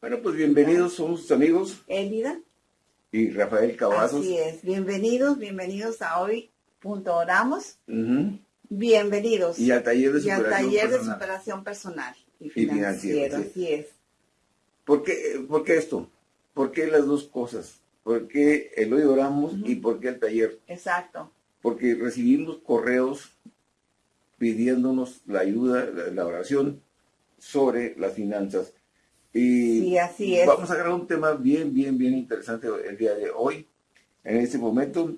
Bueno, pues bienvenidos, somos sus amigos. Elida. Y Rafael Cavazos. Así es, bienvenidos, bienvenidos a hoy. Punto oramos. Bienvenidos. Y al taller de superación, taller personal. de superación personal y financiera. Así es. ¿Por qué, ¿Por qué, esto? ¿Por qué las dos cosas? ¿Por qué el hoy oramos y por qué el taller? Exacto. Porque recibimos correos pidiéndonos la ayuda, la oración sobre las finanzas. Y sí, así es. vamos a agarrar un tema bien, bien, bien interesante el día de hoy, en este momento,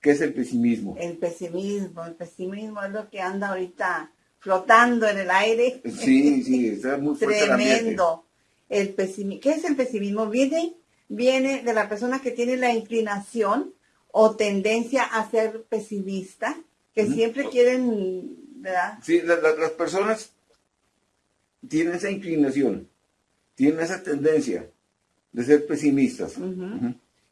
que es el pesimismo. El pesimismo, el pesimismo es lo que anda ahorita flotando en el aire. Sí, sí, está muy fuerte Tremendo. El, pesimismo. ¿Qué es el pesimismo? Viene, viene de la persona que tiene la inclinación o tendencia a ser pesimista, que siempre quieren, ¿verdad? Sí, las personas tienen esa inclinación tienen esa tendencia de ser pesimistas.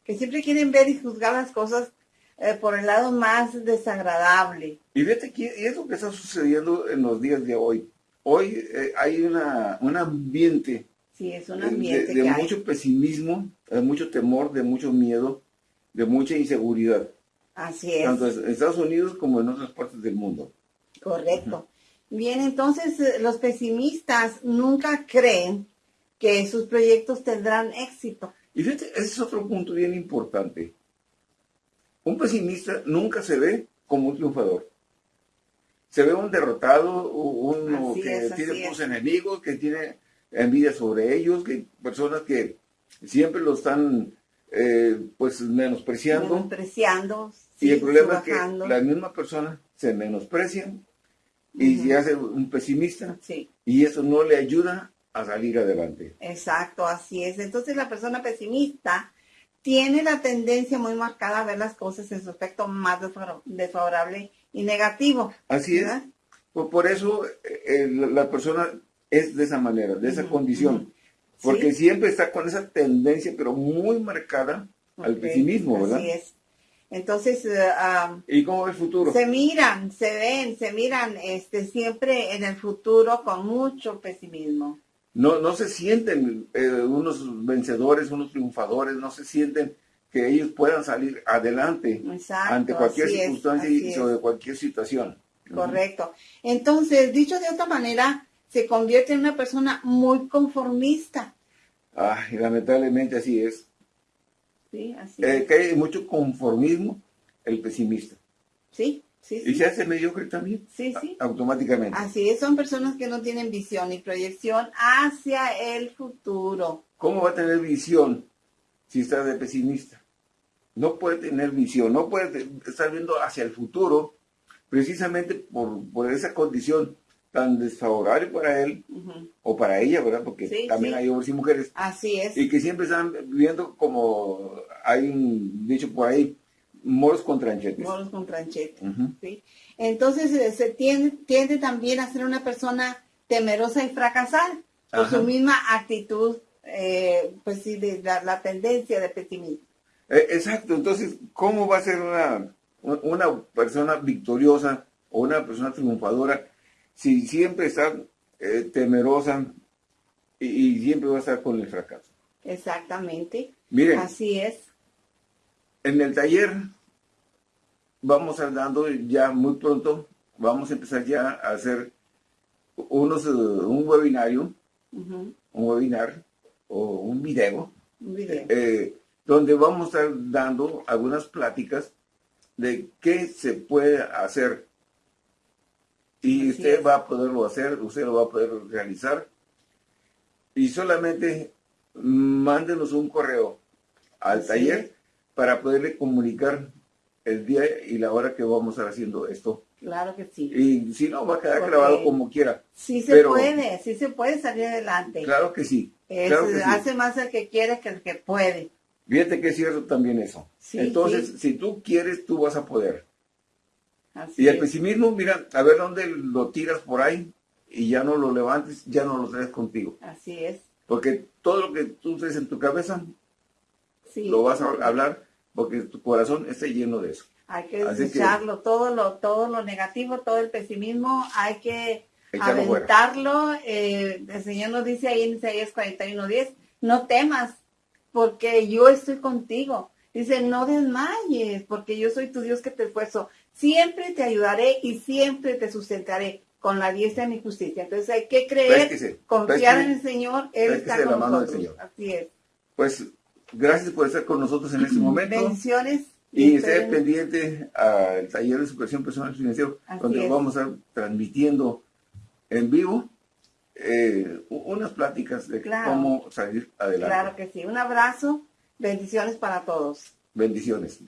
Que siempre quieren ver y juzgar las cosas eh, por el lado más desagradable. Y fíjate que es lo que está sucediendo en los días de hoy. Hoy eh, hay una, un ambiente, sí, es un ambiente de, mucho pesimismo, de mucho temor, de mucho miedo, de mucha inseguridad. Así es. Tanto en Estados Unidos como en otras partes del mundo. Correcto. Bien, entonces eh, los pesimistas nunca creen que sus proyectos tendrán éxito. Y fíjate, ese es otro punto bien importante. Un pesimista nunca se ve como un triunfador. Se ve un derrotado, uno que tiene muchos enemigos, que tiene envidia sobre ellos, que personas que siempre lo están eh, pues menospreciando. Menospreciando. y el problema es que la misma persona se menosprecia y se hace un pesimista y eso no le ayuda a salir adelante. Exacto, así es. Entonces la persona pesimista tiene la tendencia muy marcada a ver las cosas en su aspecto más desfavorable y negativo. Así es. Por, eso eh, la persona es de esa manera, de esa condición. Porque siempre está con esa tendencia, pero muy marcada al pesimismo, ¿verdad? Así es. Entonces, eh, ¿y cómo ve el futuro? Se miran, se ven, se miran este, siempre en el futuro con mucho pesimismo no, no se sienten eh, unos vencedores, unos triunfadores, no se sienten que ellos puedan salir adelante ante cualquier circunstancia y sobre cualquier situación. Correcto. Entonces, dicho de otra manera, se convierte en una persona muy conformista. Ah, lamentablemente así es. Sí, así eh, Que hay mucho conformismo, el pesimista. Sí, y se hace mediocre también. Sí, sí. Automáticamente. Así es, son personas que no tienen visión y proyección hacia el futuro. ¿Cómo va a tener visión si está de pesimista? No puede tener visión, no puede estar viendo hacia el futuro precisamente por, esa condición tan desfavorable para él o para ella, ¿verdad? Porque también hay hombres y mujeres. Así es. Y que siempre están viviendo como hay un dicho por ahí, Moros con tranchetes. Moros con tranchetes, ¿sí? Entonces eh, se tiende, tiende, también a ser una persona temerosa y fracasar por su misma actitud, eh, pues sí, de la, tendencia de pesimismo. Eh, exacto, entonces, ¿cómo va a ser una, una persona victoriosa o una persona triunfadora si siempre está temerosa y, y, siempre va a estar con el fracaso? Exactamente. Miren, así es. En el taller vamos a dando ya muy pronto, vamos a empezar ya a hacer unos, eh, un webinario, un webinar o un video, eh, donde vamos a estar dando algunas pláticas de qué se puede hacer. Y usted va a poderlo hacer, usted lo va a poder realizar. Y solamente mándenos un correo al taller para poderle comunicar el día y la hora que vamos a estar haciendo esto. Claro que sí. Y si no, va a quedar grabado como quiera. Sí se puede, sí se puede salir adelante. Claro que sí. Hace más el que quiere que el que puede. Fíjate que es cierto también eso. Entonces, si tú quieres, tú vas a poder. y el pesimismo, mira, a ver dónde lo tiras por ahí y ya no lo levantes, ya no lo traes contigo. Así es. Porque todo lo que tú traes en tu cabeza, lo vas a hablar porque tu corazón está lleno de eso. Hay que desecharlo, todo lo todo lo negativo, todo el pesimismo, hay que aventarlo. Eh, el Señor nos dice ahí en Isaías 41.10 no temas, porque yo estoy contigo. Dice, no desmayes, porque yo soy tu Dios que te esfuerzo. Siempre te ayudaré y siempre te sustentaré con la diestra de mi justicia. Entonces hay que creer, confiar en el Señor, Él está con nosotros. Así es. Pues gracias por estar con nosotros en este momento. Bendiciones. Y esté pendiente al taller de superación personal financiero, donde vamos a estar transmitiendo en vivo eh, unas pláticas de cómo salir adelante. Claro que sí. Un abrazo. Bendiciones para todos. Bendiciones.